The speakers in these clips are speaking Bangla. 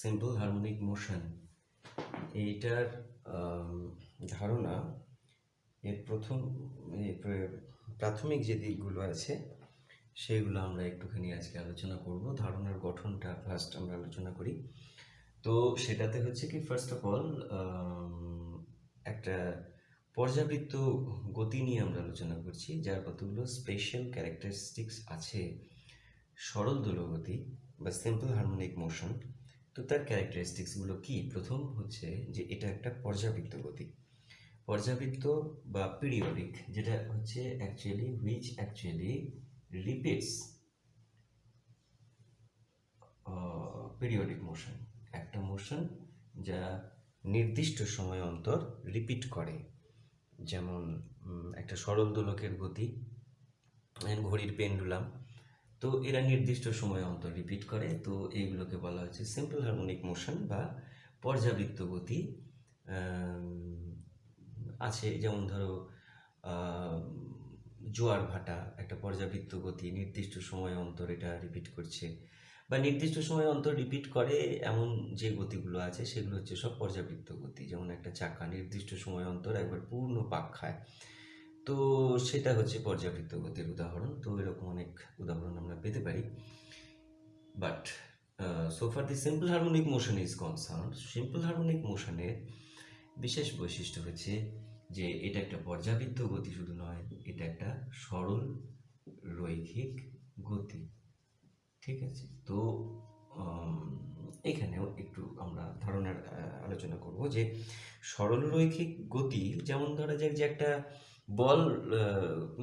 সিম্পল হারমোনিক মোশন এইটার ধারণা, এর প্রথম প্রাথমিক যে দিকগুলো আছে, সেগুলো আমরা একটুখানি আজকে আলোচনা করব। ধারণার গঠনটা ফার্স্ট আমরা আলোচনা করি। তো সেটাতে হচ্ছে কি ফার্স্ট অফ অল একটা পর্যাবৃত্ত গতি নিয়ে আমরা আলোচনা করছি, যার কতগুলো স্পেশাল ক্যারেক্টারিস্টিক্স আছে। সরল দোলগতি বা সিম্পল হারমোনিক মোশন তো তার ক্যারেক্টারিস্টিক্সগুলো কি? প্রথম হচ্ছে যে এটা একটা পর্যাবৃত্ত গতি। পর্যাবৃত্ত বা পিরিয়ডিক যেটা হচ্ছে actually which actually repeats periodic motion একটা মোশন যা নির্দিষ্ট সময় অন্তর রিপিট করে। যেমন একটা সরল দোলকের গতি ঘড়ির পেন্ডুলাম তো এরা নির্দিষ্ট সময় অন্তর রিপিট করে। তো এইগুলোকে বলা হচ্ছে সিম্পল হারমোনিক মোশন বা পর্যাবৃত্ত গতি। আছে যেমন ধরো জোয়ার ভাটা একটা পর্যাবৃত্ত গতি নির্দিষ্ট সময় অন্তর এটা রিপিট করছে। বা নির্দিষ্ট সময় অন্তর রিপিট করে এমন যে গতিগুলো আছে, সেগুলো হচ্ছে সব পর্যাবৃত্ত গতি। যেমন একটা চাকা নির্দিষ্ট সময় অন্তর একবার পূর্ণ পাক খায়। তো সেটা হচ্ছে পর্যাবৃত্ত গতির উদাহরণ। তো এরকম অনেক উদাহরণ আমরা পেতে পারি। But so far the simple harmonic motion is concern simple harmonic মোশনের বিশেষ বৈশিষ্ট্য হচ্ছে যে এটা একটা পর্যাবৃত্ত গতি শুধু নয়, এটা একটা সরল রৈখিক গতি। ঠিক আছে? তো এখানেও একটু আমরা ধারণার আলোচনা করব যে সরল রৈখিক গতি যেমন ধরা যাক যে একটা বল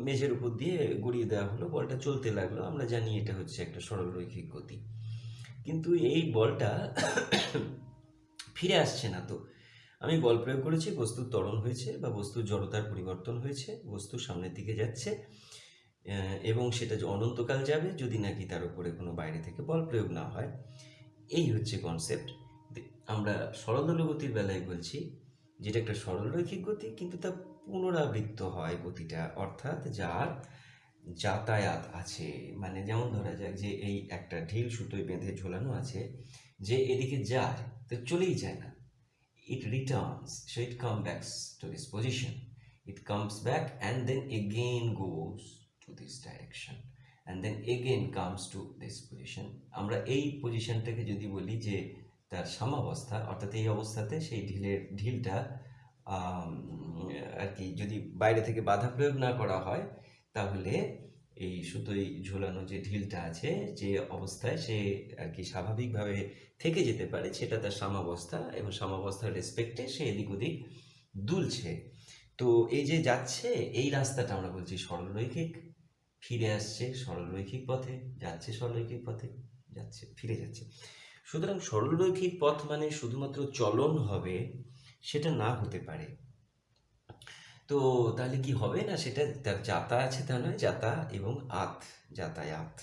মেঝের উপর দিয়ে গড়িয়ে দেওয়া হলো, বলটা চলতে লাগল। আমরা জানি এটা হচ্ছে একটা সরল রৈখিক গতি। কিন্তু এই বলটা ফিরে আসছে না তো। আমি বল প্রয়োগ করেছি, বস্তুর ত্বরণ হয়েছে বা বস্তুর জড়তার পরিবর্তন হয়েছে, বস্তু সামনের দিকে যাচ্ছে এবং সেটা অনন্তকাল যাবে, যদি নাকি তার উপরে কোনো বাইরে থেকে বল প্রয়োগ না হয়। এই হচ্ছে কনসেপ্ট আমরা সরল গতির বেলায় বলছি, যেটা একটা সরল রৈখিক গতি, কিন্তু তা পুনরাবৃত্ত হয় গতিটা অর্থাৎ যার যাতায়াত আছে। মানে যেমন ধরা যায় যে এই একটা ঢিল সুতোয় বেঁধে ঝোলানো আছে, যে এদিকে যায়, তো চলেই যায় না। It returns so it come backs to this position it comes back and then again goes to this direction and then again comes to this position আমরা এই পজিশনটাকে যদি বলি যে তার সামাবস্থা, অর্থাৎ এই অবস্থাতে সেই ঢিলের, ঢিলটা আর কি যদি বাইরে থেকে বাধা প্রয়োগ না করা হয়, তাহলে এই সুতোই ঝোলানো যে ঢিলটা আছে, যে অবস্থায় সে আর কি স্বাভাবিকভাবে থেকে যেতে পারে, সেটা তার সামাবস্থা এবং সামাবস্থার রেসপেক্টে সে এদিক ওদিক দুলছে। তো এই যে যাচ্ছে, এই রাস্তাটা আমরা বলছি সরলরৈখিক। ফিরে আসছে সরলরৈখিক পথে, যাচ্ছে সরলরৈখিক পথে, যাচ্ছে, ফিরে যাচ্ছে। সুতরাং সরলরৈখিক পথ মানে শুধুমাত্র চলন হবে সেটা না হতে পারে। তো তাহলে কি হবে না সেটা? তার যাতা আছে তা নয়, যাতা এবং আত যাতায়াত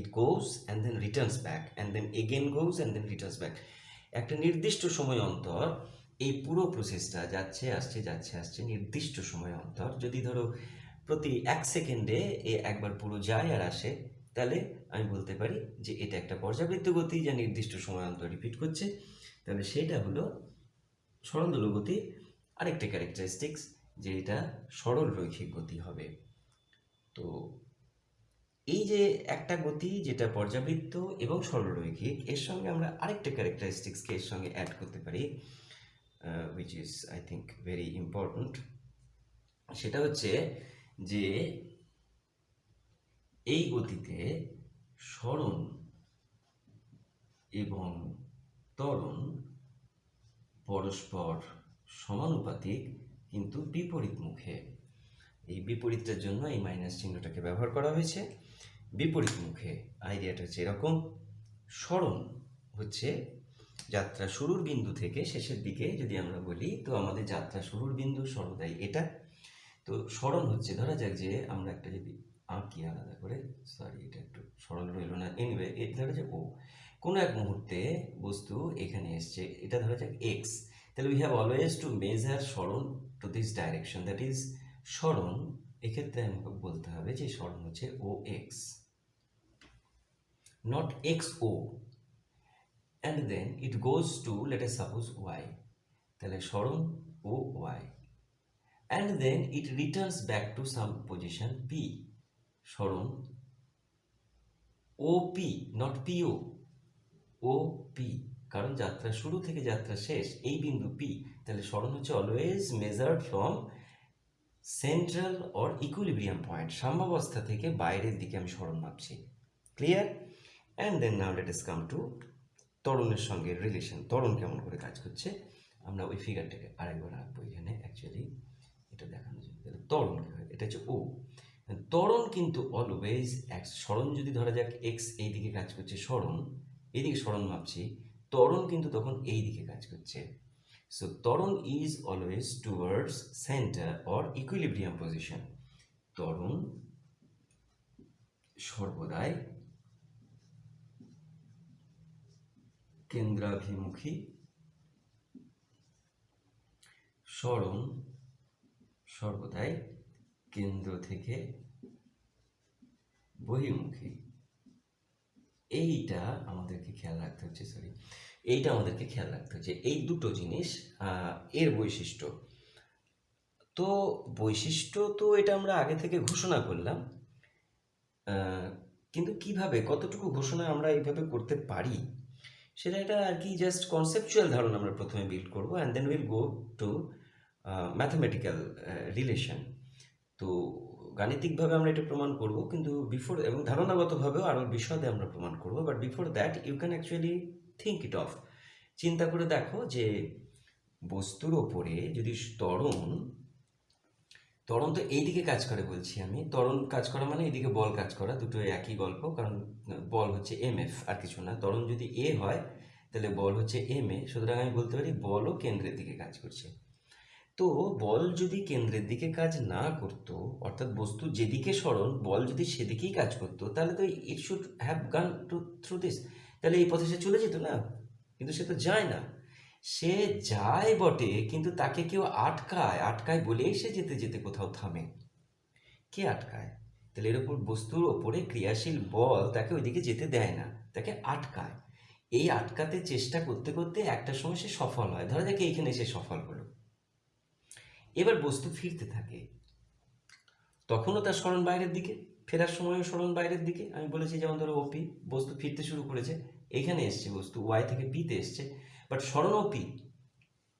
it goes and then returns back and then again goes and then returns back একটা নির্দিষ্ট সময় অন্তর এই পুরো প্রসেসটা যাচ্ছে, আসছে যাচ্ছে, আসছে নির্দিষ্ট সময় অন্তর। যদি ধরো প্রতি এক সেকেন্ডে এ একবার পুরো যায় আর আসে, তাহলে আমি বলতে পারি যে এটা একটা পর্যাবৃত্ত গতি যা নির্দিষ্ট সময় অন্তর রিপিট করছে। তাহলে সেটা হলো সরল দোলগতি আরেকটা ক্যারেক্টারিস্টিক্স যে এটা সরল রৈখিক গতি হবে। তো এই যে একটা গতি যেটা পর্যাবৃত্ত এবং সরলরৈখিক, এর সঙ্গে আমরা আরেকটা ক্যারেক্টারিস্টিক্সকে এর সঙ্গে অ্যাড করতে পারি which is I think very important সেটা হচ্ছে যে এই গতিতে স্মরণ এবং ত্বরণ পরস্পর সমানুপাতিক কিন্তু বিপরীত মুখে। এই বিপরীতটার জন্য এই মাইনাস চিহ্নটাকে ব্যবহার করা হয়েছে। বিপরীত মুখে আইডিয়াটা হচ্ছে এরকম। স্মরণ হচ্ছে যাত্রা শুরুর বিন্দু থেকে শেষের দিকে যদি আমরা বলি, তো আমাদের যাত্রা শুরুর বিন্দু সর্বদাই এটা। তো স্মরণ হচ্ছে, ধরা যাক যে আমরা একটা যদি আঁকি আলাদা করে সরি এটা একটু সরল রইল না। এনিওয়ে এটা ধরা যাক ও। কোনো এক মুহূর্তে বস্তু এখানে এসছে, এটা ধরা যাক এক্স তাহলে we have always to measure স্মরণ to this direction that is স্মরণ এক্ষেত্রে আমাকে বলতে হবে যে স্মরণ হচ্ছে O X not X O and then it goes to S suppose Y তাহলে স্মরণ O Y and then it returns back to some position P স্মরণ O P not PO O, P. কারণ যাত্রা শুরু থেকে যাত্রা শেষ, এই বিন্দু পি। তাহলে স্মরণ হচ্ছে always measured from central or equilibrium point সাম্যাবস্থা থেকে বাইরের দিকে আমি স্মরণ মাপছি। Clear and then now let us come to তরুণের সঙ্গে রিলেশন তরুণ কেমন করে কাজ করছে? আমরা ওই ফিগারটাকে আরেকবার আঁকবো এখানে অ্যাকচুয়ালি এটা দেখানোর জন্য তাহলে তরুণ এটা হচ্ছে ও। ত্বরণ কিন্তু অলওয়েজ স্মরণ যদি ধরা যাক এক্স এই দিকে কাজ করছে স্মরণ। এইদিকে স্মরণ মাপছি, ত্বরণ কিন্তু তখন এই দিকে কাজ করছে। সো ত্বরণ is always towards centre or equilibrium position ত্বরণ সর্বদাই কেন্দ্রাভিমুখী। স্মরণ সর্বদাই কেন্দ্র থেকে বহির্মুখী। এইটা আমাদেরকে খেয়াল রাখতে হচ্ছে সরি এইটা আমাদেরকে খেয়াল রাখতে হচ্ছে। এই দুটো জিনিস এর বৈশিষ্ট্য। তো বৈশিষ্ট্য তো এটা আমরা আগে থেকে ঘোষণা করলাম কিন্তু কীভাবে, কতটুকু ঘোষণা আমরা এইভাবে করতে পারি, সেটা এটা আর কি জাস্ট কনসেপচুয়াল ধারণা আমরা প্রথমে বিল্ড করব and then will go to mathematical relation তো গাণিতিকভাবে আমরা এটা প্রমাণ করব, কিন্তু বিফোর এবং ধারণাগতভাবেও আরও বিশদে আমরা প্রমাণ করব but before that you can actually think it of চিন্তা করে দেখো যে বস্তুর ওপরে যদি তরণ তরণ তো এইদিকে কাজ করে বলছি আমি তরণ কাজ করা মানে এইদিকে বল কাজ করা, দুটো একই গল্প, কারণ বল হচ্ছে এম এফ আর কিছু না। তরণ যদি এ হয়, তাহলে বল হচ্ছে এম এ সুতরাং আমি বলতে পারি বলও কেন্দ্রের দিকে কাজ করছে। তো বল যদি কেন্দ্রের দিকে কাজ না করতো, অর্থাৎ বস্তু যেদিকে সরণ, বল যদি সেদিকেই কাজ করতো, তাহলে তো it should have gone to through this তাহলে এই পথে সে চলে যেত না? কিন্তু সে তো যায় না। সে যায় বটে, কিন্তু তাকে কেউ আটকায়। আটকায় বলেই সে যেতে যেতে কোথাও থামে। কে আটকায়? তাহলে এর ওপর বস্তুর ওপরে ক্রিয়াশীল বল তাকে ওইদিকে যেতে দেয় না, তাকে আটকায়। এই আটকাতে চেষ্টা করতে করতে একটা সময় সে সফল হয়। ধরা যাক এইখানে সে সফল হলো। এবার বস্তু ফিরতে থাকে। তখনও তার স্মরণ বাইরের দিকে, ফেরার সময়ও স্মরণ বাইরের দিকে। আমি বলেছি যেমন ধরো ওপি বস্তু ফিরতে শুরু করেছে, এখানে এসছে বস্তু ওয়াই থেকে পিতে এসছে। বাট স্মরণ ওপি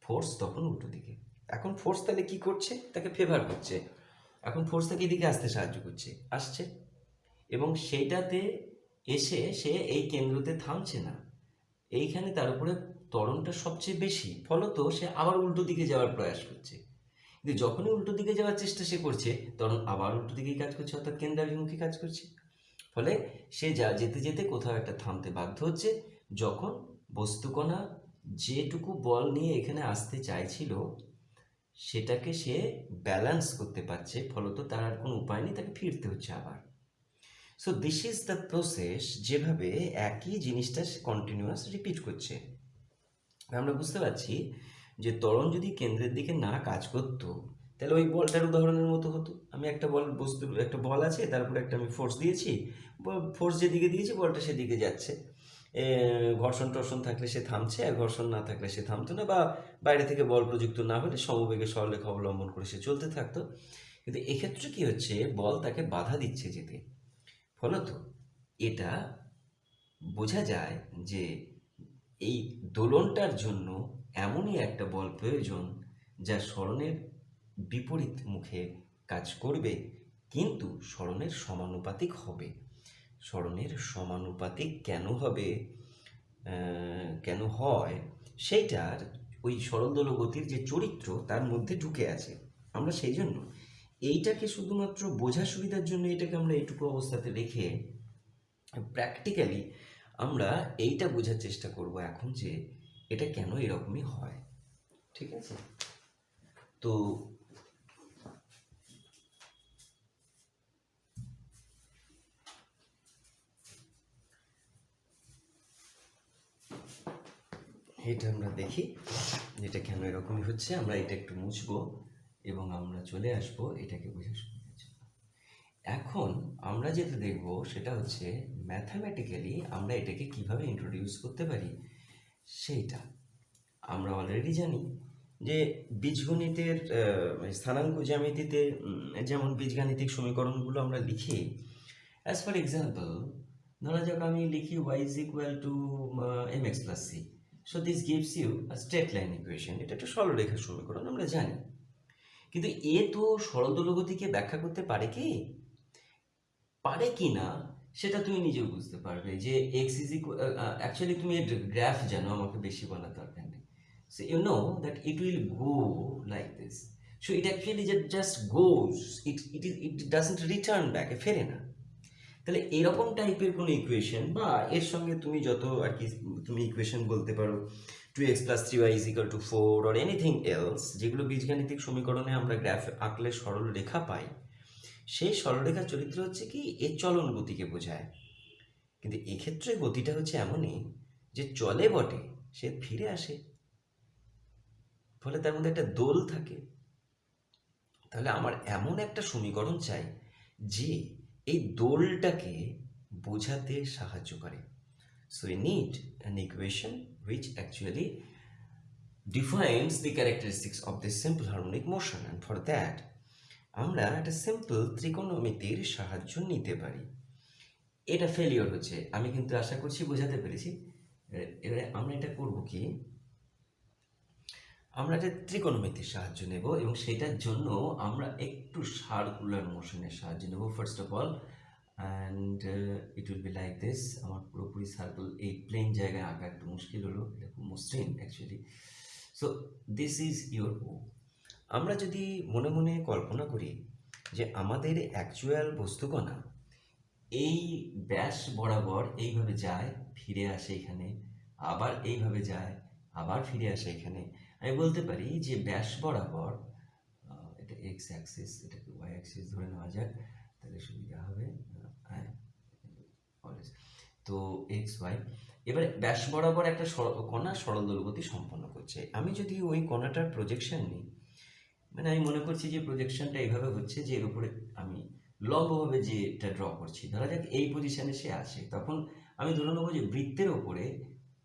ফোর্স তখন উল্টো দিকে। এখন ফোর্স তাহলে কি করছে? তাকে ফেভার করছে। এখন ফোর্স তাকে এদিকে আসতে সাহায্য করছে, আসছে। এবং সেইটাতে এসে সে এই কেন্দ্রতে থামছে না। এইখানে তার উপরে ত্বরণটা সবচেয়ে বেশি। ফলত সে আবার উল্টো দিকে যাওয়ার প্রয়াস করছে। কিন্তু যখনই উল্টো দিকে যাওয়ার চেষ্টা সে করছে, তখন আবার উল্টো দিকেই কাজ করছে, অর্থাৎ কেন্দ্রাভিমুখী কাজ করছে। ফলে সে যা যেতে যেতে কোথাও একটা থামতে বাধ্য হচ্ছে। যখন বস্তুকণা যেটুকু বল নিয়ে এখানে আসতে চাইছিল, সেটাকে সে ব্যালেন্স করতে পারছে, ফলত তার আর কোনো উপায় নেই, তাকে ফিরতে হচ্ছে আবার। So this is the process যেভাবে একই জিনিসটা সে কন্টিনিউয়াস রিপিট করছে। আমরা বুঝতে পারছি যে ত্বরণ যদি কেন্দ্রের দিকে না কাজ করতো, তাহলে ওই বলটার উদাহরণের মতো হতো। আমি একটা বল বস্তু, একটা বল আছে, তারপরে একটা আমি ফোর্স দিয়েছি ফোর্স যেদিকে দিয়েছি, বলটা সেদিকে যাচ্ছে। ঘর্ষণ টর্ষণ থাকলে সে থামছে, আর ঘর্ষণ না থাকলে সে থামতো না, বা বাইরে থেকে বল প্রযুক্ত না হলে সমবেগে সরলেখা অবলম্বন করে সে চলতে থাকতো। কিন্তু এক্ষেত্রে কি হচ্ছে, বল তাকে বাধা দিচ্ছে যেতে। ফলত এটা বোঝা যায় যে এই দোলনটার জন্য এমনই একটা বল প্রয়োজন যা স্মরণের বিপরীত মুখে কাজ করবে, কিন্তু স্মরণের সমানুপাতিক হবে। স্মরণের সমানুপাতিক কেন হবে কেন হয়, সেইটার ওই সরলদল গতির যে চরিত্র, তার মধ্যে ঢুকে আছে। আমরা সেই জন্য এইটাকে শুধুমাত্র বোঝা সুবিধার জন্য এটাকে আমরা এইটুকু অবস্থাতে রেখে প্র্যাকটিক্যালি আমরা এইটা বোঝার চেষ্টা করব এখন যে এটা কেন এরকমই হয়? ঠিক আছে? তো এটা আমরা দেখি যেটা কেন এরকমই হচ্ছে। আমরা এটা একটু মুছবো এবং আমরা চলে আসব এটাকে জন্য। এখন আমরা যেটা দেখব সেটা হচ্ছে ম্যাথামেটিক্যালি আমরা এটাকে কীভাবে ইন্ট্রোডিউস করতে পারি? সেইটা। আমরা অলরেডি জানি যে বীজগণিতের স্থানাঙ্ক জ্যামিতিতে যেমন বীজগাণিতিক সমীকরণগুলো আমরা লিখি অ্যাজ ফর এক্সাম্পল ধরা যাক আমি লিখি Y is equal to M X plus C so this gives you straight line equation এটা একটা সরলরেখা সমীকরণ, আমরা জানি। কিন্তু এ তো সরলদলগতিকে ব্যাখ্যা করতে পারে কি? পারে কি না? সেটা তুমি নিজেও বুঝতে পারবে যে এক্স ইজ অ্যাকচুয়ালি তুমি এর গ্রাফ জানো, আমাকে বেশি বলার দরকার নেই। So you know that it will go like this so it actually just goes it it is it doesn't return back ফেরে না। তাহলে এরকম টাইপের কোনো ইকুয়েশন বা এর সঙ্গে তুমি যত আর কি তুমি ইকুয়েশন বলতে পারো two X plus three Y is equal to four or anything else যেগুলো বীজগাণিতিক সমীকরণে আমরা গ্রাফ আঁকলে সরল রেখা পাই সেই সরলরেখার চরিত্র হচ্ছে কি এর চলন গতিকে বোঝায়। কিন্তু এক্ষেত্রে গতিটা হচ্ছে এমনই যে চলে বটে, সে ফিরে আসে। ফলে তার মধ্যে একটা দোল থাকে। তাহলে আমার এমন একটা সমীকরণ চাই যে এই দোলটাকে বোঝাতে সাহায্য করে। So we need an equation which actually defines the characteristics of this simple harmonic motion, and for that আমরা একটা সিম্পল ত্রিকোণমিতির সাহায্য নিতে পারি। এটা ফেলিওর হচ্ছে। আমি কিন্তু আশা করছি বোঝাতে পেরেছি। এবারে আমরা এটা করব কি? আমরা একটা ত্রিকোণমিতির সাহায্য নেব এবং সেটার জন্য আমরা একটু সার্কুলার মোশনের সাহায্য নেব first of all and it will be like this আমার পুরোপুরি সার্কেল এই প্লেন জায়গায় আঁকা একটু মুশকিল হলো। এটা খুব মসৃণ actually so this is your O আমরা যদি মনে মনে কল্পনা করি যে আমাদের অ্যাকচুয়াল বস্তুকণা এই ব্যাস বরাবর এইভাবে যায়, ফিরে আসে এখানে, আবার এইভাবে যায়, আবার ফিরে আসে এখানে, আমি বলতে পারি যে ব্যাস বরাবর এটা এক্স অ্যাক্সিস এটাকে ওয়াই অ্যাক্সিস ধরে নেওয়া যাক, তাহলে সুবিধা হবে হ্যাঁ। তো এক্স ওয়াই এবারে ব্যাস বরাবর একটা কণা সরল দোলগতি সম্পন্ন করছে আমি যদি ওই কণাটার প্রজেকশন নিই মানে আমি মনে করছি যে প্রজেকশনটা এইভাবে হচ্ছে যে এর উপরে আমি লম্বভাবে যে এটা ড্র করছি, ধরা যাক এই পজিশনে সে আসে, তখন আমি ধরে নেব যে বৃত্তের ওপরে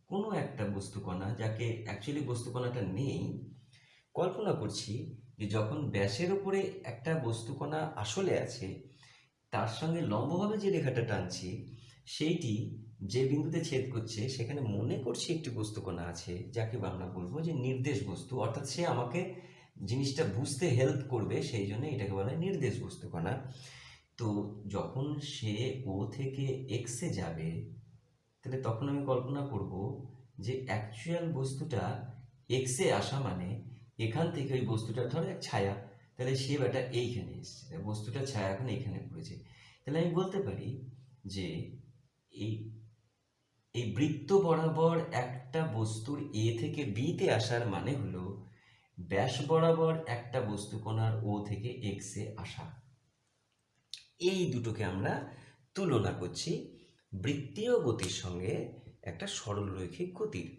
কোনো একটা বস্তুকণা যাকে অ্যাকচুয়ালি বস্তুকণাটা নেই, কল্পনা করছি যে যখন ব্যাসের ওপরে একটা বস্তুকণা আসলে আছে, তার সঙ্গে লম্বভাবে যে রেখাটা টানছি, সেইটি যে বিন্দুতে ছেদ করছে, সেখানে মনে করছি একটি বস্তুকণা আছে, যাকে আমরা বলব যে নির্দেশ বস্তু, অর্থাৎ সে আমাকে জিনিসটা বুঝতে হেল্প করবে, সেই জন্য এটাকে বলা হয় নির্দেশ বস্তুকণা তো যখন সে ও থেকে এক্সে যাবে, তাহলে তখন আমি কল্পনা করব যে অ্যাকচুয়াল বস্তুটা এক্সে আসা মানে এখান থেকে ওই বস্তুটা ধরো এক ছায়া। তাহলে সে বেটা এইখানে এসছে বস্তুটা ছায়া এখন এইখানে পড়েছে। তাহলে আমি বলতে পারি যে এই এই বৃত্ত বরাবর একটা বস্তুর এ থেকে বিতে আসার মানে হলো ব্যাস বরাবর একটা বস্তু কোণার ও থেকে এক্সে আসা। এই দুটোকে আমরা তুলনা করছি বৃত্তীয় গতির সঙ্গে একটা সরলরৈখিক গতির।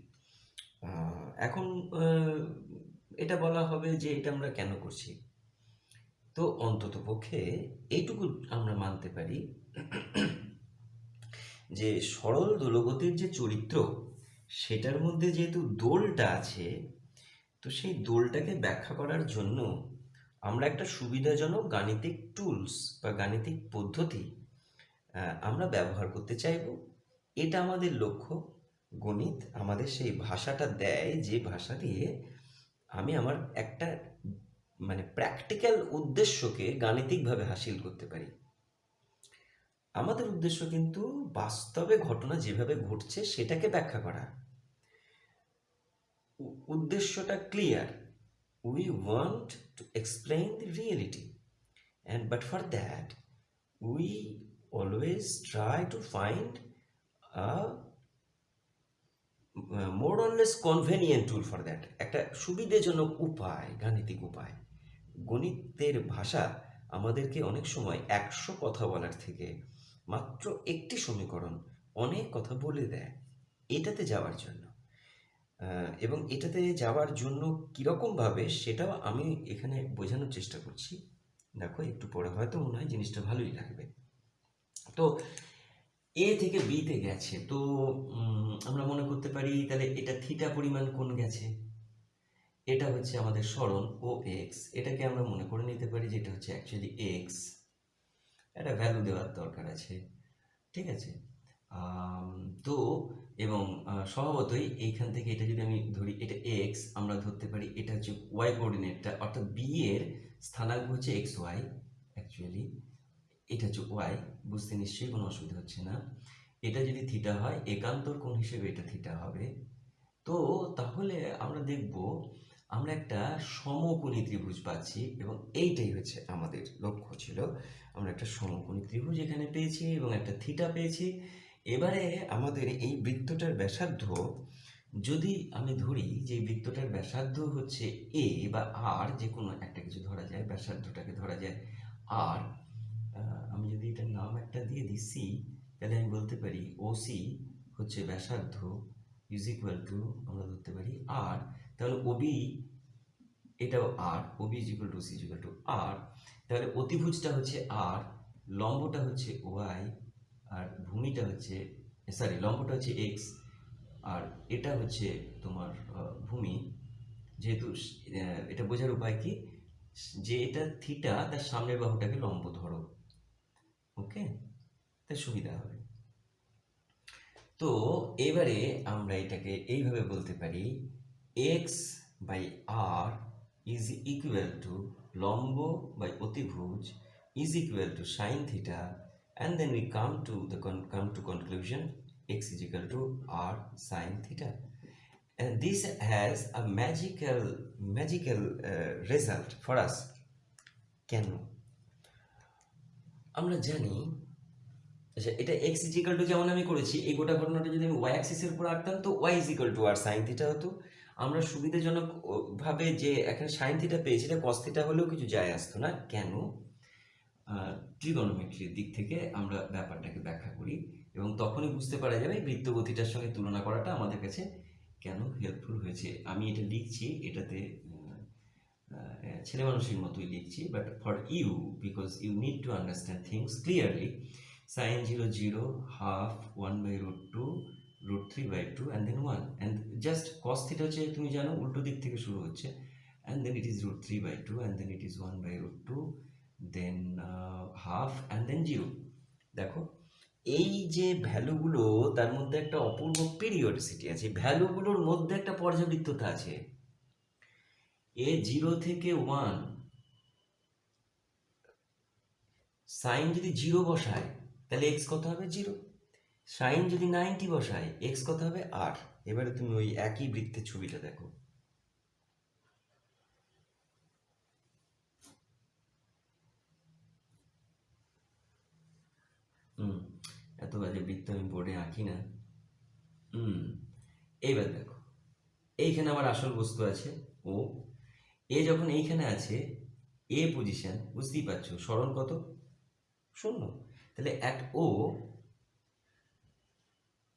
এখন এটা বলা হবে যে এটা আমরা কেন করছি? তো অন্তত পক্ষে এইটুকু আমরা মানতে পারি যে সরল দোলগতির যে চরিত্র, সেটার মধ্যে যেহেতু দোলটা আছে তো সেই দোলটাকে ব্যাখ্যা করার জন্য আমরা একটা সুবিধাজনক গাণিতিক টুলস বা গাণিতিক পদ্ধতি আমরা ব্যবহার করতে চাইব। এটা আমাদের লক্ষ্য। গণিত আমাদের সেই ভাষাটা দেয় যে ভাষা দিয়ে আমি আমার একটা মানে প্র্যাকটিক্যাল উদ্দেশ্যকে গাণিতিকভাবে হাসিল করতে পারি। আমাদের উদ্দেশ্য কিন্তু বাস্তবে ঘটনা যেভাবে ঘটছে সেটাকে ব্যাখ্যা করা। উদ্দেশ্যটা clear we want to explain the reality and but for that we always try to find more or less convenient tool for that একটা সুবিধাজনক উপায়, গাণিতিক উপায়। গণিতের ভাষা আমাদেরকে অনেক সময় একশো কথা বলার থেকে মাত্র একটি সমীকরণ অনেক কথা বলে দেয়। এটাতে যাওয়ার জন্য। এবং এটাতে যাওয়ার জন্য কীরকমভাবে সেটাও আমি এখানে বোঝানোর চেষ্টা করছি। দেখো, একটু পরে হয়তো মনে হয় জিনিসটা ভালোই লাগবে। তো এ থেকে বিতে গেছে। তো আমরা মনে করতে পারি তাহলে এটা থিটা পরিমাণ কোন গেছে? এটা হচ্ছে আমাদের স্মরণ ও এক্স এটাকে আমরা মনে করে নিতে পারি যে এটা হচ্ছে অ্যাকচুয়ালি এক্স একটা ভ্যালু দেওয়ার দরকার আছে। ঠিক আছে? তো এবং স্বভাবতই এইখান থেকে এটা যদি আমি ধরি, এটা এক্স আমরা ধরতে পারি এটা হচ্ছে ওয়াই কোঅর্ডিনেটটা অর্থাৎ বি এর স্থানাঙ্ক হচ্ছে এক্স ওয়াই অ্যাকচুয়ালি এটা হচ্ছে ওয়াই বুঝতে নিশ্চয়ই কোনো অসুবিধা হচ্ছে না। এটা যদি থিটা হয়, একান্তর কোণ হিসেবে এটা থিটা হবে। তো তাহলে আমরা দেখব, আমরা একটা সমকোণী ত্রিভুজ পাচ্ছি এবং এইটাই হচ্ছে আমাদের লক্ষ্য ছিল। আমরা একটা সমকোণী ত্রিভুজ এখানে পেয়েছি এবং একটা থিটা পেয়েছি। এবারে আমাদের এই বৃত্তটার ব্যাসার্ধ, যদি আমি ধরি যে বৃত্তটার ব্যাসার্ধ হচ্ছে এ বা আর যে কোনো একটা কিছু ধরা যায়, ব্যাসার্ধটাকে ধরা যায় আর আমি যদি এটার নাম একটা দিয়ে দিই সি তাহলে আমি বলতে পারি ও সি হচ্ছে ব্যাসার্ধ ইজ ইকুয়াল টু আমরা ধরতে পারি আর তাহলে ওবি এটাও আর OB is equal to C is equal to R তাহলে অতিভুজটা হচ্ছে আর লম্বটা হচ্ছে ওয়াই আর ভূমিটা হচ্ছে সরি লম্বটা হচ্ছে এক্স আর এটা হচ্ছে তোমার ভূমি। যেহেতু এটা বোঝার উপায় কি? যে এটা থিটা তার সামনের বাহুটাকে লম্ব ধরো। ওকে? তাই সুবিধা হবে। তো এবারে আমরা এটাকে এইভাবে বলতে পারি X by R is equal to লম্ব বাই অতিভুজ is equal to sine theta and then we come to the come to conclusion x is equal to r sine theta. And this has a magical magical uh, result for us. কেন আমরা জানি আচ্ছা এটা এক্স ইজিক্যাল টু যেমন আমি করেছি এই গোটা ঘটনাটা যদি আমি ওয়াই অ্যাক্সিসের উপর আঁকতাম তো Y is equal to R sine theta হতো। আমরা সুবিধাজনক ও, ভাবে যে এখানে সাইন থিটা পেয়েছি এটা কস হলেও কিছু যায় আসতো না। কেন ট্রিগনোমেট্রির দিক থেকে আমরা ব্যাপারটাকে ব্যাখ্যা করি এবং তখনই বুঝতে পারা যাবে বৃত্ত গতিটার সঙ্গে তুলনা করাটা আমাদের কাছে কেন হেল্পফুল হয়েছে। আমি এটা লিখছি, এটাতে ছেলে মানুষের মতোই লিখছি but for you because you need to understand things clearly sine zero zero half one by root two root three by two and then one and just cos হচ্ছে, তুমি জানো, উল্টো দিক থেকে শুরু হচ্ছে and then it is root three by two and then it is one by root two then half and then zero দেখো, এই যে ভ্যালুগুলো, তার মধ্যে একটা অপূর্ব পিরিয়ডিসিটি আছে। ভ্যালুগুলোর মধ্যে একটা পর্যাবৃত্ততা আছে। এ জিরো থেকে ওয়ান সাইন যদি জিরো বসায়, তাহলে এক্স কত হবে? জিরো সাইন যদি নাইনটি বসায় এক্স কত হবে? আট এবারে তুমি ওই একই বৃত্তের ছবিটা দেখো। হুম, এত বাজে বৃত্ত আমি বোর্ডে আঁকি না। হুম, এইবার দেখো, এইখানে আমার আসল বস্তু আছে ও। এ যখন এইখানে আছে, এ পজিশন বুঝতেই পারছ, স্মরণ কত? শূন্য। তাহলে at O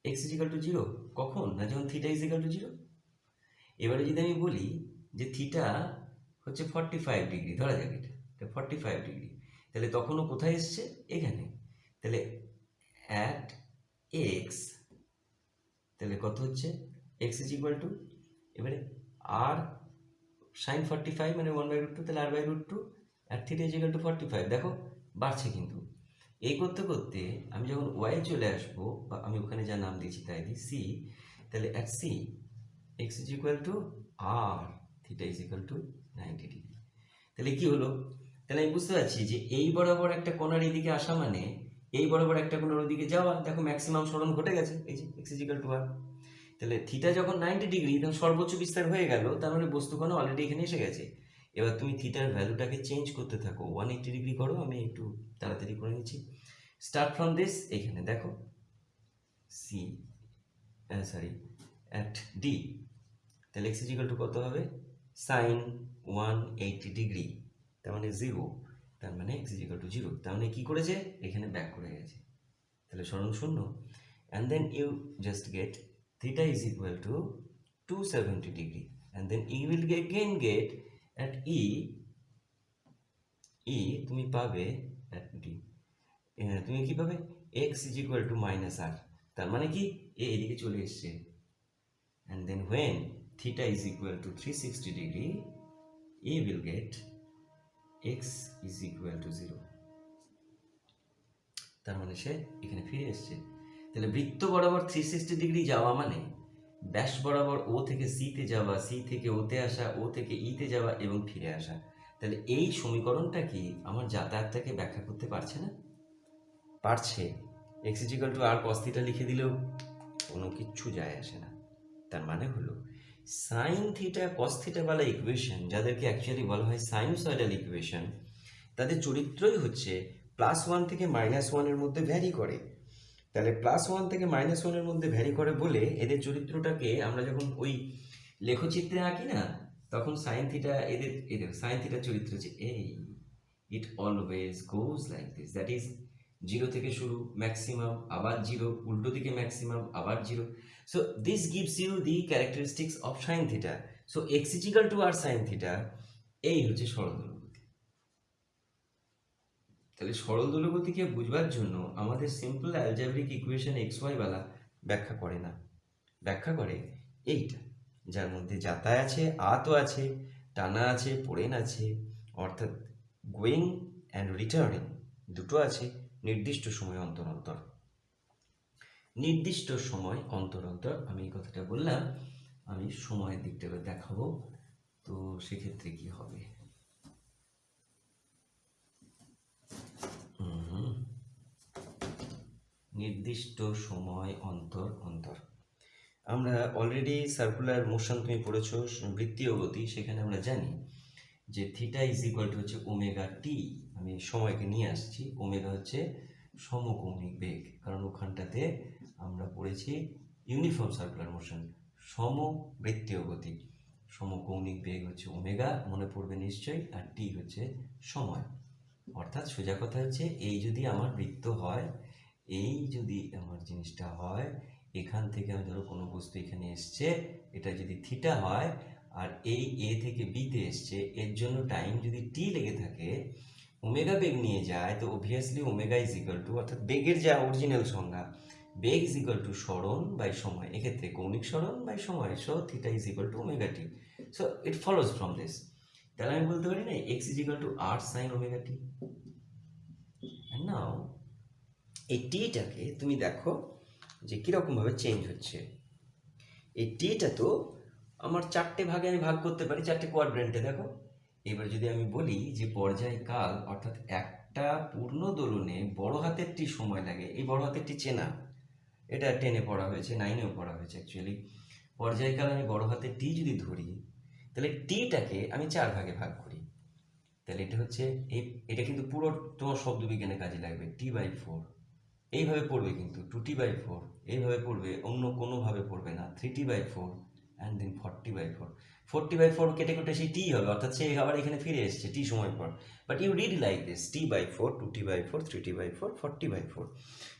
X is equal to zero কখন? না যখন থিটা ইজিক্যাল টু জিরো এবারে যদি আমি বলি যে থিটা হচ্ছে ফর্টি ফাইভ ডিগ্রি ধরা যাক এটা ফর্টি ফাইভ ডিগ্রি তাহলে তখনও কোথায় এসছে? এখানে। তাহলে অ্যাট এক্স তাহলে কত হচ্ছে? এক্স ইজ ইকুয়াল টু এবারে আর সাইন ফর্টি ফাইভ মানে ওয়ান বাই রুট টু তাহলে আর by root two R three is equal to forty five দেখো, বাড়ছে কিন্তু। এই করতে করতে আমি যখন ওয়াই চলে আসব, বা আমি ওখানে যা নাম দিয়েছি তাই দিই সি তাহলে at C X is equal to R theta is equal to ninety degree তাহলে কি হলো? তাহলে আমি বুঝতে পারছি যে এই বরাবর একটা কোনার এদিকে আসা মানে এই বরাবর একটা কোণার ওদিকে যাওয়া দেখো ম্যাক্সিমাম সরণ ঘটে গেছে, এই যে এক্স ইজ টু আর তাহলে থিটা যখন নাইনটি ডিগ্রি তখন সর্বোচ্চ বিস্তার হয়ে গেল, তার মানে বস্তুকণা অলরেডি এখানে এসে গেছে। এবার তুমি থিটার ভ্যালুটাকে চেঞ্জ করতে থাকো ওয়ান এইটি ডিগ্রি করো, আমি একটু তাড়াতাড়ি করে নিচ্ছি। স্টার্ট ফ্রম দিস এখানে দেখো সি সরি অ্যাট ডি তাহলে এক্স ইজিক্যাল টু কত হবে? সাইন ওয়ান এইটি ডিগ্রি তার মানে জিরো তার মানে এক্স ইজিক্যাল টু জিরো তার মানে কী করেছে? এখানে ব্যাক করে গেছে। তাহলে স্মরণ শূন্য। And then you just get theta is to to 270 degree and then you will again get at E E তুমি পাবে অ্যাট আহ, তুমি কী পাবে? X is equal to minus R তার মানে কি? এ এদিকে চলে এসছে। And then when theta is equal to three sixty degree we will get X is equal to zero তার মানে সে এখানে ফিরে এসছে। তাহলে বৃত্ত বরাবর থ্রি সিক্সটি ডিগ্রি যাওয়া মানে ব্যাস বরাবর ও থেকে সিতে যাওয়া সি থেকে ওতে আসা ও থেকে ইতে যাওয়া এবং ফিরে আসা। তাহলে এই সমীকরণটা কি আমার যাতায়াতটাকে ব্যাখ্যা করতে পারছে না? পারছে। X is equal to R কস্তিটা লিখে দিলেও কোনো কিচ্ছু যায় আসে না। তার মানে হলো সাইন থিটা কস থিটা বলা ইকুয়েশন যাদেরকে অ্যাকচুয়ালি বলা হয় সাইনোসয়েডাল ইকুয়েশন তাদের চরিত্রই হচ্ছে প্লাস ওয়ান থেকে মাইনাস ওয়ানের মধ্যে ভ্যারি করে। তাহলে প্লাস ওয়ান থেকে মাইনাস ওয়ানের মধ্যে ভ্যারি করে বলে এদের চরিত্রটাকে আমরা যখন ওই লেখচিত্রে আঁকি না, তখন সাইন থিটা এদের এদের সাইন থিটার চরিত্র হচ্ছে এই। It always goes like this that is zero থেকে শুরু ম্যাক্সিমাম আবার জিরো উল্টো দিকে ম্যাক্সিমাম আবার zero so this gives you the characteristics of sine theta so X is equal to R sine theta এই হচ্ছে সরল দূরগতি তাহলে সরল দূরগতিকে বুঝবার জন্য আমাদের simple algebraic equation X Y বালা ব্যাখ্যা করে না। ব্যাখ্যা করে এইটা, যার মধ্যে যাতায় আছে, আতও আছে, টানা আছে, পড়েন আছে, অর্থাৎ গোয়িং অ্যান্ড রিটার্নিং দুটো আছে, নির্দিষ্ট সময় অন্তর অন্তর নির্দিষ্ট সময় অন্তর অন্তর আমি এই কথাটা বললাম, আমি সময়ের দিকটা দেখাবো। তো সেক্ষেত্রে কি হবে। নির্দিষ্ট সময় অন্তর অন্তর। আমরা অলরেডি সার্কুলার মোশন তুমি পড়েছ, বৃত্তীয় গতি, সেখানে আমরা জানি যে থিটা ইজ ইকুয়াল টু হচ্ছে ওমেগা টি আমি সময়কে নিয়ে আসছি ওমেগা হচ্ছে সমকৌণিক বেগ, কারণ ওখানটাতে আমরা পড়েছি ইউনিফর্ম সার্কুলার মোশন, সমবৃত্তীয় গতি। সমকৌণিক বেগ হচ্ছে ওমেগা, মনে পড়বে নিশ্চয়ই, আর টি হচ্ছে সময়। অর্থাৎ সোজা কথা হচ্ছে, এই যদি আমার বৃত্ত হয়, এই যদি আমার জিনিসটা হয়, এখান থেকে আমি ধরো কোনো বস্তু এখানে এসছে, এটা যদি থিটা হয়, আর এই এ থেকে বিতে এসছে, এর জন্য টাইম যদি টি লেগে থাকে, ওমেগা বেগ নিয়ে যায়, তো obviously omega is equal to অর্থাৎ বেগের যা অরিজিনাল সংজ্ঞা বেগ ইজ ইকাল টু স্মরণ বাই সময়। এক্ষেত্রে কৌণিক স্মরণ বাই সময় so theta is equal to omega T so it follows from this তাহলে আমি বলতে পারি না X is equal to R sine omega T now এই টিটাকে তুমি দেখো যে কীরকমভাবে চেঞ্জ হচ্ছে। এই টিটা তো আমার চারটে ভাগে আমি ভাগ করতে পারি, চারটে কোয়াড্রেন্টে দেখো। এবার যদি আমি বলি যে পর্যায়কাল অর্থাৎ একটা পূর্ণ দোলনে বড় হাতেরটি সময় লাগে, এই বড় হাতেরটি চেনা। এটা টেনে পড়া হয়েছে নাইনেও পড়া হয়েছে অ্যাকচুয়ালি পর্যায়কাল আমি বড় হাতে টি যদি ধরি, তাহলে টিটাকে আমি চার ভাগে ভাগ করি। তাহলে এটা হচ্ছে এই, এটা কিন্তু পুরো তোমার শব্দবিজ্ঞানে কাজে লাগবে টি বাই ফোর এইভাবে পড়বে কিন্তু টু টি বাই ফোর এইভাবে পড়বে, অন্য কোনোভাবে পড়বে না three T by four and then forty by four forty by four কেটে কেটে সেই টি হবে, অর্থাৎ সে আবার এখানে ফিরে এসছে টি সময় পর। But you read like this T by four two T by four three T by four forty by four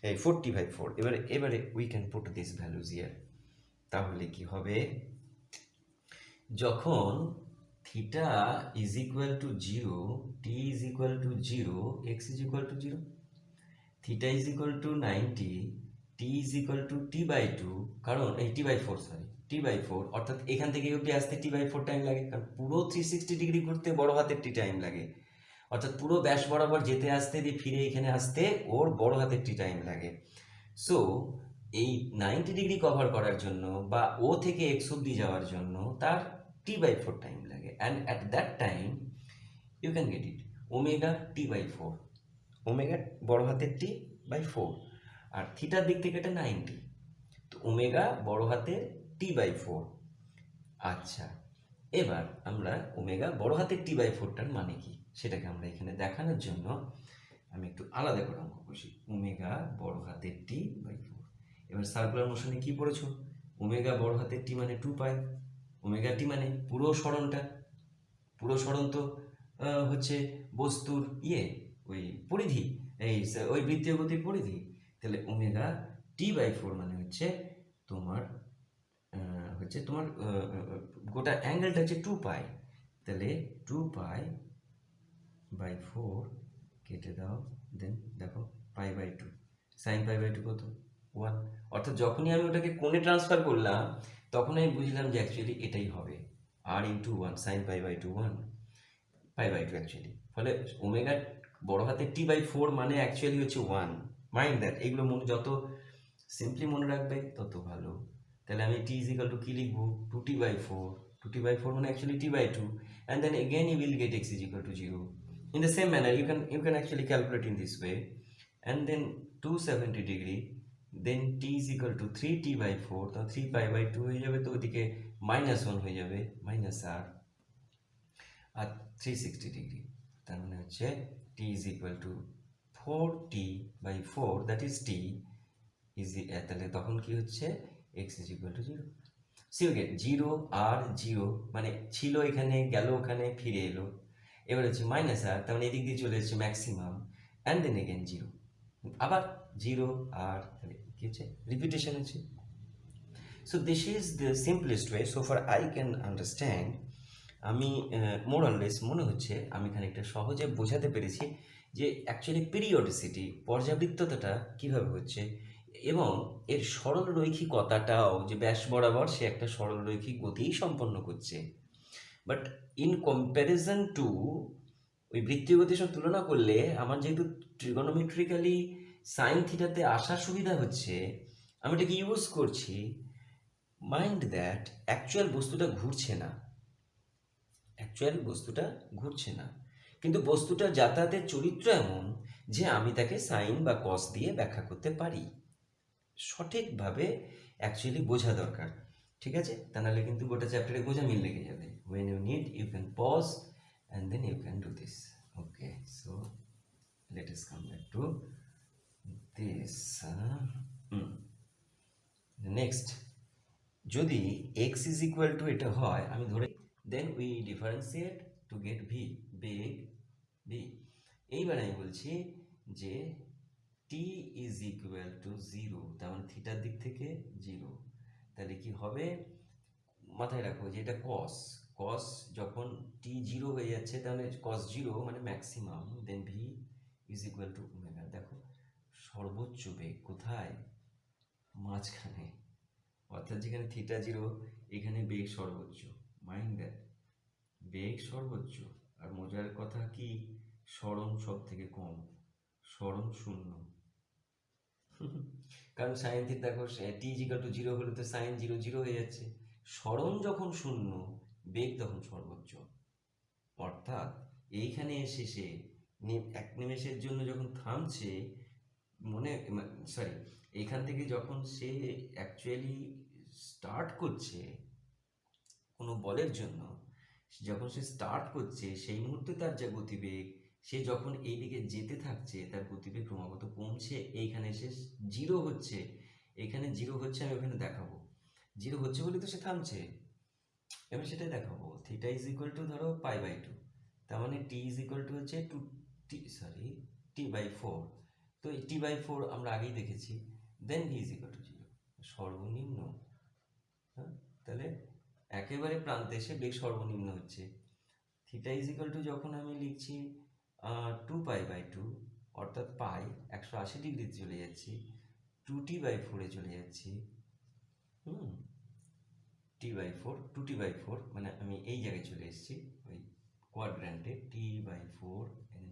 এই ফোরটি বাই ফোর এবারে এবারে we can put this values here তাহলে কি হবে? যখন theta is equal to zero T is equal to zero X is equal to zero theta is equal to ninety T is equal to T by two কারণ, এই T by four sorry T by four অর্থাৎ এখান থেকে অব্দি আসতে টি বাই ফোর টাইম লাগে, কারণ পুরো থ্রি সিক্সটি ডিগ্রি ঘুরতে বড় হাতের টি টাইম লাগে। অর্থাৎ পুরো ব্যাস বরাবর যেতে আসতে দিয়ে ফিরে এখানে আসতে ওর বড় হাতের টি টাইম লাগে। সো এই নাইনটি ডিগ্রি কভার করার জন্য বা ও থেকে এক্স অব্দি যাওয়ার জন্য তার টি বাই ফোর টাইম লাগে। And at that time you can get it omega T by four omega বড় হাতের টি বাই ফোর আর থিটার দিক থেকে এটা নাইনটি তো ওমেগা বড় হাতের টি বাই ফোর আচ্ছা এবার আমরা ওমেগা বড় হাতের টি বাই ফোরটার মানে কি? সেটাকে আমরা এখানে দেখানোর জন্য আমি একটু আলাদা করে অঙ্ক করছি। ওমেগা বড় হাতের টি বাই ফোর এবার সার্কুলার মোশনে কি পড়েছো? ওমেগা বড় হাতের টি মানে টু পাই ওমেগা টি মানে পুরো সরণটা। পুরো সরণ তো হচ্ছে বস্তুর ইয়ে ওই পরিধি, এই ওই বৃত্তীয় গতির পরিধি। তাহলে ওমেগা টি বাই ফোর মানে হচ্ছে তোমার হচ্ছে তোমার গোটা অ্যাঙ্গেলটা হচ্ছে টু পাই তাহলে টু পাই বাই ফোর কেটে দাও দেন দেখো pi by two sine pi by two কত? ওয়ান অর্থাৎ যখনই আমি ওটাকে কোণে ট্রান্সফার করলাম তখন আমি বুঝলাম যে অ্যাকচুয়ালি এটাই হবে R into one sine pi by two one pi by two actually ফলে ওমেগা বড় হাতে টি বাই ফোর মানে অ্যাকচুয়ালি হচ্ছে ওয়ান মাইন্ড দ্যাট এগুলো মনে, যত সিম্পলি মনে রাখবে, তত ভালো। তাহলে আমি টি ইজিক্যাল টু কি লিখব? Two T by four two T by four মানে actually T by two and then again you will get X is equal to zero in the same manner, you can you can actually calculate in this way and then 270 degree, then t is equal to 3t by 4 তো 3 pi by 2 হয়ে যাবে তো ওদিকে মাইনাস ওয়ান হয়ে যাবে মাইনাস আর আর 360 ডিগ্রি তার মানে হচ্ছে t is equal to 4t by 4 that is t is the, তাহলে তখন কি হচ্ছে? X is equal to 0 C okay zero R zero মানে ছিল এখানে, গেল ওখানে, ফিরে এলো। এবার হচ্ছে মাইনাস আর তার মানে এদিক দিয়ে চলে এসেছে maximum and then again zero আবার জিরো আর তাহলে কি হচ্ছে? রিপিটেশন হচ্ছে। So this is the simplest way so for I can understand আমি মোরাললেস মনে হচ্ছে আমি খানিকটা সহজে বোঝাতে পেরেছি যে অ্যাকচুয়ালি পিরিয়ডিসিটি পর্যাবৃত্ততাটা কীভাবে হচ্ছে এবং এর সরল রৈখিকতাটাও যে ব্যাস বরাবর সে একটা সরল রৈখিক গতিই সম্পন্ন করছে। বাট ইন কম্প্যারিজন টু ওই বৃত্তীয় গতির তুলনা করলে আমার যেহেতু ট্রিগোনোমেট্রিক্যালি সাইন থিটাতে আসার সুবিধা হচ্ছে, আমি এটাকে ইউজ করছি। মাইন্ড দ্যাট অ্যাকচুয়াল বস্তুটা ঘুরছে না। অ্যাকচুয়াল বস্তুটা ঘুরছে না। কিন্তু বস্তুটার যাতায়াতের চরিত্র এমন যে আমি তাকে সাইন বা কস দিয়ে ব্যাখ্যা করতে পারি। সঠিকভাবে অ্যাকচুয়ালি বোঝা দরকার। ঠিক আছে? তা নাহলে কিন্তু গোটা চ্যাপ্টারে বোঝা মিল লেগে যাবে। When you need you can pause and then you can do this okay so let us come back to this next যদি এক্স ইজ ইকুয়াল টু এটা হয়, আমি ধরে then we differentiate to get V beg V এইবার আমি বলছি যে T is equal to zero তার মানে থিটার দিক থেকে জিরো তাহলে কি হবে? মাথায় রাখো যে এটা কস কস যখন টি জিরো হয়ে যাচ্ছে তাহলে কস জিরো মানে maximum then V is equal to omega দেখো, সর্বোচ্চ বেগ কোথায়? মাঝখানে। অর্থাৎ যেখানে থিটা জিরো এখানে বেগ সর্বোচ্চ। মাইন্ড দ্যাট বেগ সর্বোচ্চ। আর মজার কথা কি? স্মরণ সব থেকে কম। স্মরণ শূন্য। কারণ সাইন থিটা দেখো টি জিকাল টু জিরো হলে তো সাইন জিরো জিরো হয়ে যাচ্ছে। স্মরণ যখন শূন্য, বেগ তখন সর্বোচ্চ। অর্থাৎ এইখানে এসে সে এক নিমেষের জন্য যখন থামছে, মনে সরি এইখান থেকে যখন সে অ্যাকচুয়ালি স্টার্ট করছে কোনো বলের জন্য, যখন সে স্টার্ট করছে, সেই মুহূর্তে তার যা গতিবেগ সে যখন এই দিকে যেতে থাকছে, তার গতিবেগ ক্রমাগত কমছে, এইখানে সে জিরো হচ্ছে। এখানে জিরো হচ্ছে, আমি ওখানে দেখাবো। জিরো হচ্ছে বলে তো সে থামছে। আমি সেটাই দেখাবো। থিটা ইজ ইকুয়াল টু ধরো পাই বাই টু তার মানে টি ইজ ইকুয়াল টু হচ্ছে two T sorry T by four তো এই টি বাই ফোর আমরা আগেই দেখেছি। Then V is equal to zero সর্বনিম্ন। হ্যাঁ? তাহলে একেবারে প্রান্তে এসে বেগ সর্বনিম্ন হচ্ছে। থিটা ইজ ইকুয়াল টু যখন আমি লিখছি টু পাই বাই টু অর্থাৎ পাই একশো আশি ডিগ্রিতে চলে যাচ্ছি টু টি বাই ফোরে চলে যাচ্ছি, হুম T by four two T by four মানে আমি এই জায়গায় চলে এসেছি, ওই কোয়াড্র্যান্টে T by four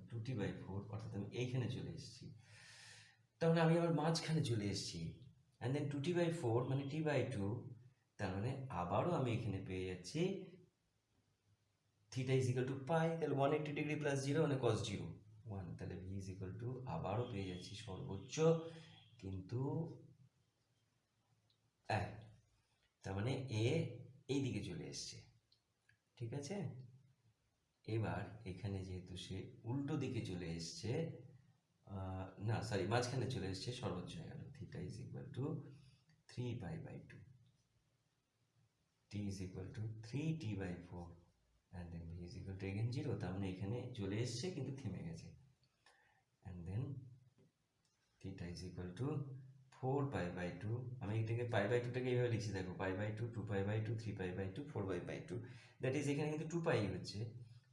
two T by four অর্থাৎ আমি এইখানে চলে এসেছি। তাহলে আমি আবার মাঝখানে চলে এসেছি and then two T by four মানে টি বাই টু তার মানে আবারও আমি এখানে পেয়ে যাচ্ছি theta is equal to pi তাহলে one eighty degree plus zero মানে কস জিরো ওয়ান তাহলে ভি ইজ ইকাল টু আবারও পেয়ে যাচ্ছি সর্বোচ্চ, কিন্তু এক, তার মানে এ এই দিকে চলে এসছে। ঠিক আছে? এবার এখানে যেহেতু সে উল্টো দিকে চলে এসছে না সরি মাঝখানে চলে এসছে, সর্বোচ্চ হয়ে গেল। Theta is equal to three pi by two T is equal to three T by four and then V is equal to again zero তার মানে এখানে চলে এসছে কিন্তু থেমে গেছে। And then theta is equal to four pi by two আমি এটাকে পাই বাই টুটাকে এইভাবে লিখছি, দেখো pi by two two pi by two three pi by two four by by two that is এখানে কিন্তু টু পাই হচ্ছে।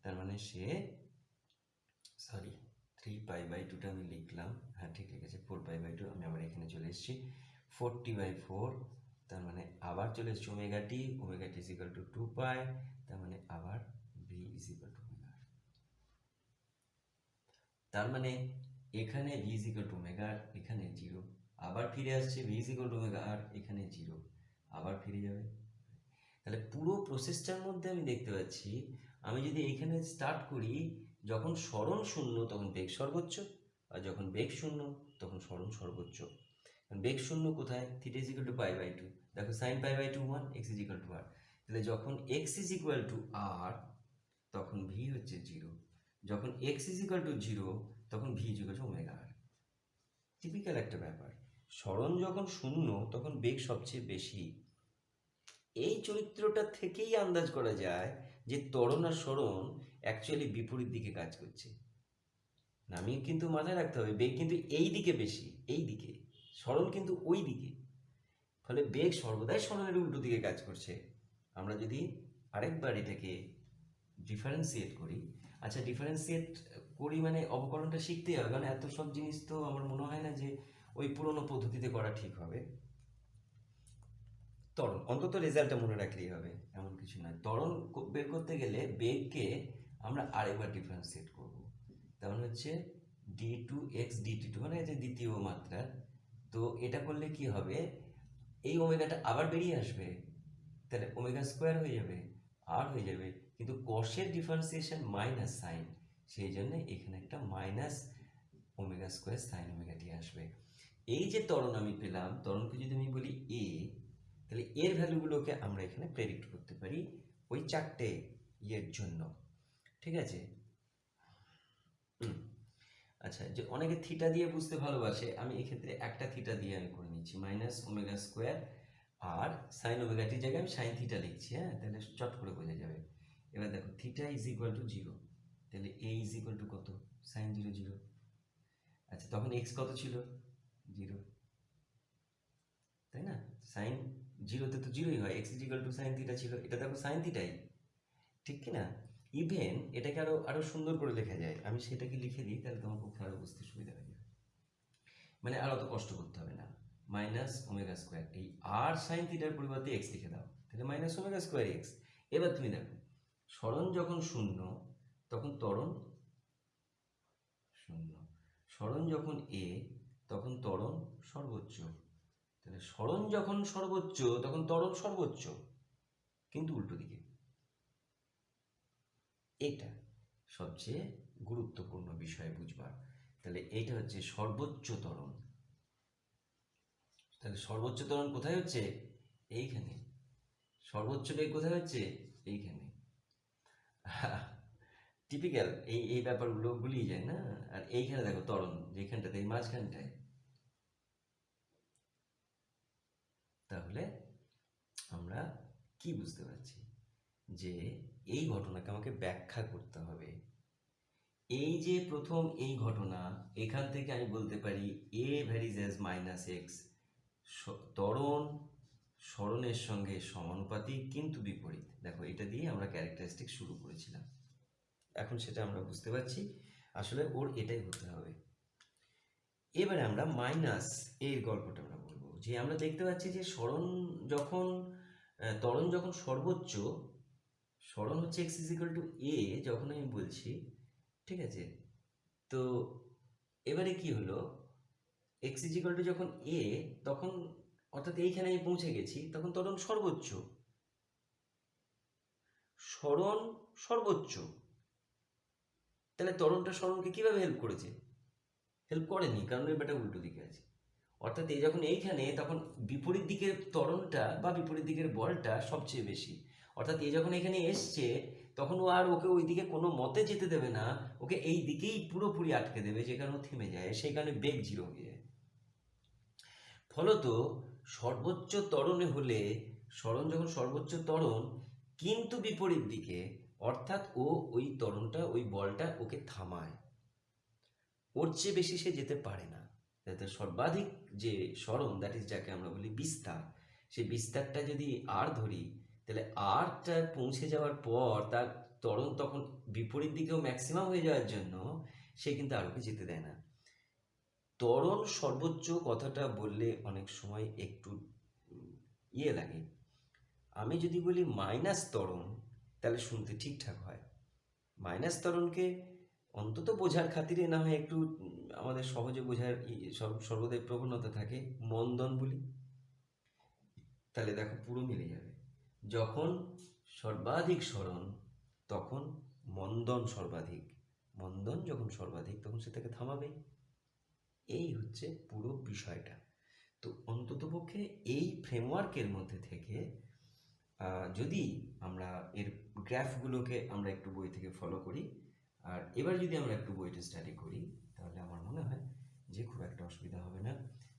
তার মানে সে সরি থ্রি পাই বাই টুটা আমি লিখলাম। হ্যাঁ ঠিক লিখেছে ফোর পাই বাই টু আমি আবার এখানে চলে এসেছি। ফোরটি বাই ফোর তার মানে আবার চলে এসেছি omega T omega T is equal to two pi তার মানে আবার ভি ইজিক্যাল টু ওমেগা তার মানে এখানে V is equal to omega এখানে জিরো আবার ফিরে আসছে V is equal to omega আর এখানে জিরো আবার ফিরে যাবে। তাহলে পুরো প্রসেসটার মধ্যে আমি দেখতে পাচ্ছি, আমি যদি এখানে স্টার্ট করি, যখন স্মরণ শূন্য, তখন বেগ সর্বোচ্চ, আর যখন বেগ শূন্য, তখন স্মরণ সর্বোচ্চ। বেগ শূন্য কোথায়? Theta is equal to pi by two দেখো sine pi by two one x is equal to R তাহলে যখন x is equal to R তখন ভি হচ্ছে জিরো যখন x is equal to zero তখন V is equal to omega R typical একটা ব্যাপার। স্মরণ যখন শূন্য, তখন বেগ সবচেয়ে বেশি। এই চরিত্রটা থেকেই আন্দাজ করা যায় যে তরণ আর স্মরণ অ্যাকচুয়ালি বিপরীত দিকে কাজ করছে। নামিয়ে কিন্তু মাথায় রাখতে হবে, বেগ কিন্তু এই দিকে বেশি, এই দিকে। স্মরণ কিন্তু ওই দিকে। ফলে বেগ সর্বদাই স্মরণের উল্টো দিকে কাজ করছে। আমরা যদি আরেকবার এটাকে ডিফারেন্সিয়েট করি আচ্ছা ডিফারেন্সিয়েট করি মানে অবকরণটা শিখতেই হবে, কারণ এত সব জিনিস তো আমার মনে হয় না যে ওই পুরনো পদ্ধতিতে করা ঠিক হবে। ত্বরণ অন্তত রেজাল্টটা মনে রাখলেই হবে, এমন কিছু নয়। ত্বরণ বের করতে গেলে বেগকে আমরা আরেকবার ডিফারেন্সিয়েট করব। তেমন হচ্ছে D two x DT two মানে যে দ্বিতীয় মাত্রা তো এটা করলে কি হবে? এই ওমেগাটা আবার বেরিয়ে আসবে। তাহলে ওমেগা স্কোয়ার হয়ে যাবে আর হয়ে যাবে। কিন্তু কষের ডিফারেন্সিয়েশন মাইনাস সাইন সেই জন্য এখানে একটা minus omega square sine omega T আসবে। এই যে ত্বরণ আমি পেলাম তরণকে যদি আমি বলি এ তাহলে এর ভ্যালুগুলোকে আমরা এখানে প্রেডিক্ট করতে পারি ওই চারটে ইয়ের জন্য। ঠিক আছে? আচ্ছা যে অনেকে থিটা দিয়ে বুঝতে ভালোবাসে, আমি এক্ষেত্রে একটা থিটা দিয়ে আমি করে নিচ্ছি মাইনাস ওমেগা স্কোয়ার আর সাইন ওমেগাটির জায়গায় আমি সাইন থিটা লিখছি হ্যাঁ? তাহলে চট করে বোঝা যাবে। এবার দেখো theta is equal to zero তাহলে এ ইজ ইকুয়াল টু কত? সাইন জিরো জিরো আচ্ছা তখন এক্স কত ছিল? জিরো তাই না? সাইন জিরোতে তো জিরোই হয় x is equal to sine theta ছিল। এটা দেখো সাইন থিটাই ঠিক কি না? ইভেন এটাকে আরও আরও সুন্দর করে লেখা যায়। আমি সেটাকে লিখে দিই, তাহলে তোমার পক্ষে আরও বুঝতে সুবিধা হয়ে যাবে। মানে আর অত কষ্ট করতে হবে না। মাইনাস ওমেগা স্কোয়ার এই আর সাইন থিটার পরিবর্তে এক্স লিখে দাও। তাহলে মাইনাস ওমেগা স্কোয়ার এক্স এবার তুমি দেখো স্মরণ যখন শূন্য, তখন ত্বরণ শূন্য। স্মরণ যখন এ তখন ত্বরণ সর্বোচ্চ। তাহলে স্মরণ যখন সর্বোচ্চ, তখন ত্বরণ সর্বোচ্চ। কিন্তু উল্টো দিকে। এটা সবচেয়ে গুরুত্বপূর্ণ বিষয় বুঝবার। তাহলে এইটা হচ্ছে সর্বোচ্চ ত্বরণ। তাহলে সর্বোচ্চ ত্বরণ কোথায় হচ্ছে? এইখানে। সর্বোচ্চ বেগ কোথায় হচ্ছে? এইখানে। টিপিক্যাল এই এই ব্যাপারগুলো গুলিয়ে যায়, না? আর এইখানে দেখো ত্বরণ, যেখানটাতে, এই মাঝখানটায়। তাহলে আমরা কি বুঝতে পারছি? যে এই ঘটনাকে আমাকে ব্যাখ্যা করতে হবে। এই যে প্রথম এই ঘটনা, এখান থেকে আমি বলতে পারি A varies as minus x ত্বরণ স্মরণের সঙ্গে সমানুপাতিক কিন্তু বিপরীত। দেখো এটা দিয়ে আমরা ক্যারেক্টারিস্টিক শুরু করেছিলাম। এখন সেটা আমরা বুঝতে পারছি। আসলে ওর এটাই হতে হবে। এবারে আমরা মাইনাস এর গল্পটা আমরা বলব। যে আমরা দেখতে পাচ্ছি যে স্মরণ যখন আহ, ত্বরণ যখন সর্বোচ্চ স্মরণ হচ্ছে এক্স ইজিক্যাল টু এ যখন আমি বলছি ঠিক আছে? তো এবারে কি হলো? এক্স ইজিক্যাল টু যখন এ তখন অর্থাৎ এইখানে আমি পৌঁছে গেছি, তখন ত্বরণ সর্বোচ্চ। স্মরণ সর্বোচ্চ। তাহলে ত্বরণটা স্মরণকে কীভাবে হেল্প করেছে? হেল্প করেনি, কারণ এর ব্যাটা উল্টো দিকে আছে। অর্থাৎ এই যখন এইখানে, তখন বিপরীত দিকের ত্বরণটা বা বিপরীত দিকের বলটা সবচেয়ে বেশি। অর্থাৎ এ যখন এখানে এসছে, তখন ও আর ওকে ওই দিকে কোনো মতে যেতে দেবে না, ওকে এই দিকেই পুরোপুরি আটকে দেবে, যে কারণে থেমে যায়, সেই কারণে বেগ জিরো হয়ে যায়। ফলত সর্বোচ্চ ত্বরণে হলে স্মরণ যখন সর্বোচ্চ ত্বরণ, কিন্তু বিপরীত দিকে, অর্থাৎ ও ওই তরণটা ওই বলটা ওকে থামায়। ওর চেয়ে বেশি সে যেতে পারে না। যাতে সর্বাধিক যে স্মরণ দ্যাট ইজ যাকে আমরা বলি বিস্তার, সেই বিস্তারটা যদি আর ধরি, তাহলে আরটা পৌঁছে যাওয়ার পর তার তরণ তখন বিপরীত দিকেও ম্যাক্সিমাম হয়ে যাওয়ার জন্য সে কিন্তু আরোকে যেতে দেয় না। ত্বরণ সর্বোচ্চ কথাটা বললে অনেক সময় একটু ইয়ে লাগে। আমি যদি বলি মাইনাস ত্বরণ, তাহলে শুনতে ঠিকঠাক হয়। মাইনাস ত্বরণকে অন্তত বোঝার খাতিরে না হয় একটু আমাদের সহজে বোঝার সর্বদাই প্রবণতা থাকে, মন্দন বলি, তাহলে দেখো পুরো মিলে যাবে। যখন সর্বাধিক স্মরণ, তখন মন্দন সর্বাধিক। মন্দন যখন সর্বাধিক, তখন সে তাকে থামাবে এই হচ্ছে পুরো বিষয়টা। তো অন্ততপক্ষে এই ফ্রেমওয়ার্কের মধ্যে থেকে যদি আমরা এর গ্রাফগুলোকে আমরা একটু বই থেকে ফলো করি, আর এবার যদি আমরা একটু বইটা স্টাডি করি, তাহলে আমার মনে হয় যে খুব একটা অসুবিধা হবে না।